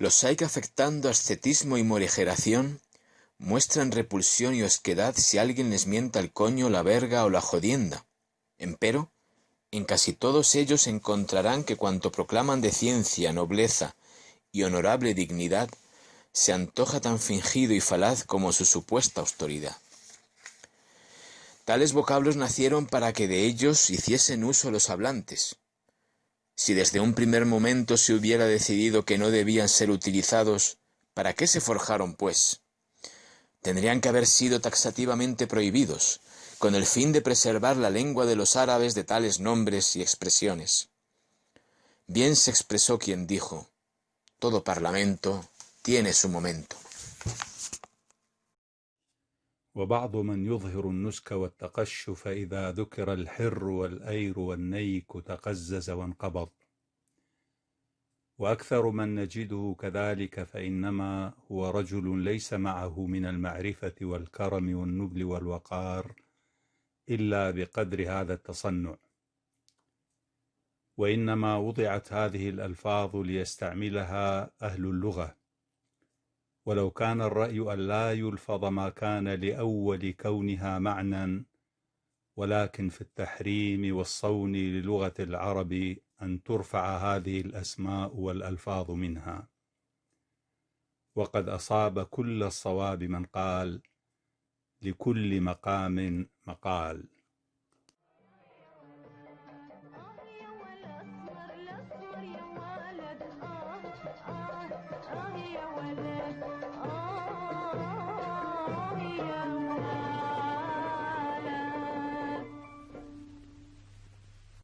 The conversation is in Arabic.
Los hay que afectando ascetismo y morigeración muestran repulsión y osquedad si alguien les mienta el coño, la verga o la jodienda. Empero, en casi todos ellos encontrarán que cuanto proclaman de ciencia, nobleza y honorable dignidad, se antoja tan fingido y falaz como su supuesta autoridad. Tales vocablos nacieron para que de ellos hiciesen uso los hablantes. Si desde un primer momento se hubiera decidido que no debían ser utilizados, ¿para qué se forjaron, pues? tendrían que haber sido taxativamente prohibidos, con el fin de preservar la lengua de los árabes de tales nombres y expresiones. Bien se expresó quien dijo, todo parlamento tiene su momento. وبعض من يظهر النسك والتقشف إذا ذكر الحر والأير والنيك تقزز وانقبض. وأكثر من نجده كذلك فإنما هو رجل ليس معه من المعرفة والكرم والنبل والوقار إلا بقدر هذا التصنع. وإنما وضعت هذه الألفاظ ليستعملها أهل اللغة. ولو كان الرأي أن لا يلفظ ما كان لأول كونها معنى ولكن في التحريم والصون للغة العرب أن ترفع هذه الأسماء والألفاظ منها. وقد أصاب كل الصواب من قال لكل مقام مقال.